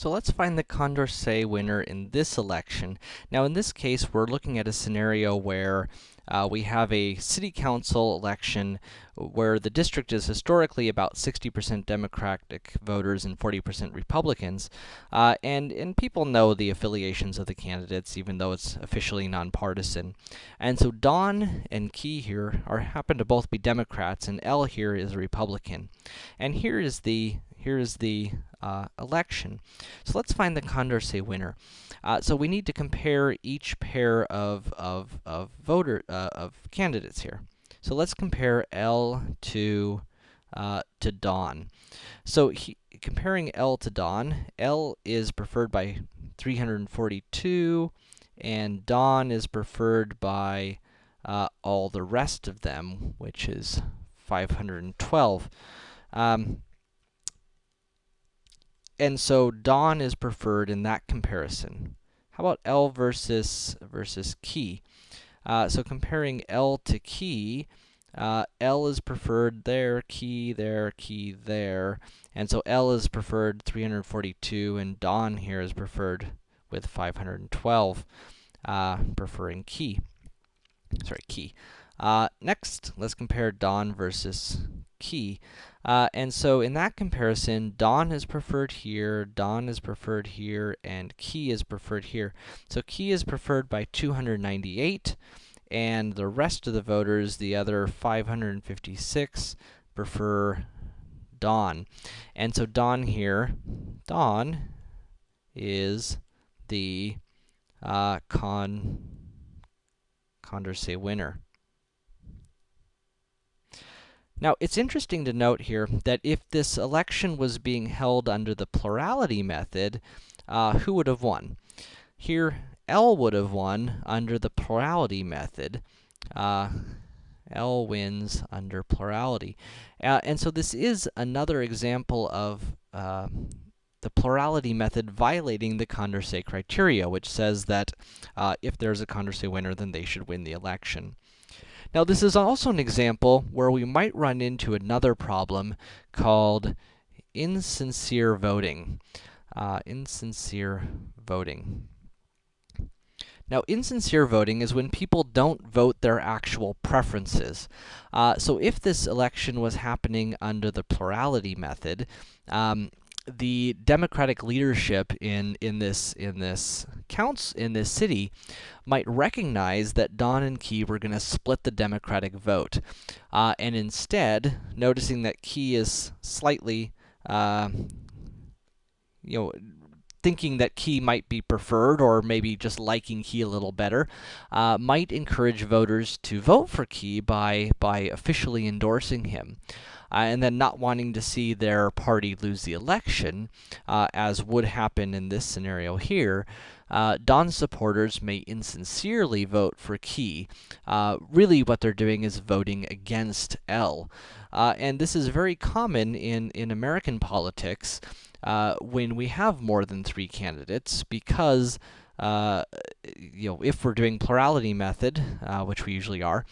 So let's find the Condorcet winner in this election. Now in this case, we're looking at a scenario where uh, we have a city council election where the district is historically about 60% Democratic voters and 40% Republicans. Uh, and, and people know the affiliations of the candidates, even though it's officially nonpartisan. And so Don and Key here are happen to both be Democrats, and Elle here is a Republican. And here is the here is the uh, election. So let's find the Condorcet winner. Uh, so we need to compare each pair of, of, of voter, uh, of candidates here. So let's compare Elle to, uh, to Don. So he, comparing Elle to Don, Elle is preferred by 342, and Don is preferred by uh, all the rest of them, which is 512. Um, and so Don is preferred in that comparison. How about Elle versus, versus key? Uh, so comparing Elle to key, uh, Elle is preferred there, key there, key there. And so Elle is preferred 342, and Don here is preferred with 512, uh, preferring key. Sorry, key. Uh, next, let's compare Don versus key. Uh, and so in that comparison, Don is preferred here, Don is preferred here, and key is preferred here. So key is preferred by 298, and the rest of the voters, the other 556, prefer Don. And so Don here, Don is the uh, con Condorcet winner. Now, it's interesting to note here that if this election was being held under the plurality method, uh, who would have won? Here, Elle would have won under the plurality method. Uh, Elle wins under plurality. Uh, and so this is another example of uh, the plurality method violating the Condorcet criteria, which says that uh, if there's a Condorcet winner, then they should win the election. Now, this is also an example where we might run into another problem called insincere voting. Uh, insincere voting. Now, insincere voting is when people don't vote their actual preferences. Uh, so if this election was happening under the plurality method, um, the Democratic leadership in, in this, in this counts, in this city might recognize that Don and Key were going to split the Democratic vote. Uh, and instead, noticing that Key is slightly, uh, you know, thinking that Key might be preferred, or maybe just liking Key a little better, uh, might encourage voters to vote for Key by, by officially endorsing him. Uh, and then not wanting to see their party lose the election, uh, as would happen in this scenario here, uh, Don supporters may insincerely vote for Key. Uh, really what they're doing is voting against Elle. Uh, and this is very common in, in American politics uh, when we have more than three candidates because uh, you know, if we're doing plurality method, uh, which we usually are,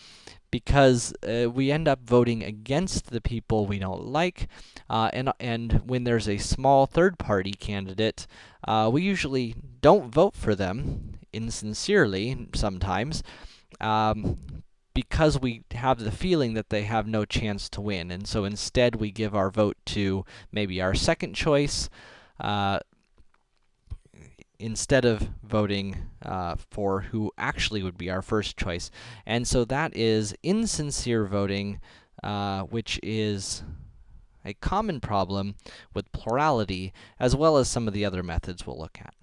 because uh, we end up voting against the people we don't like, uh, and, and when there's a small third-party candidate, uh, we usually don't vote for them, insincerely sometimes, um, because we have the feeling that they have no chance to win, and so instead we give our vote to maybe our second choice, uh, instead of voting uh, for who actually would be our first choice. And so that is insincere voting, uh, which is a common problem with plurality, as well as some of the other methods we'll look at.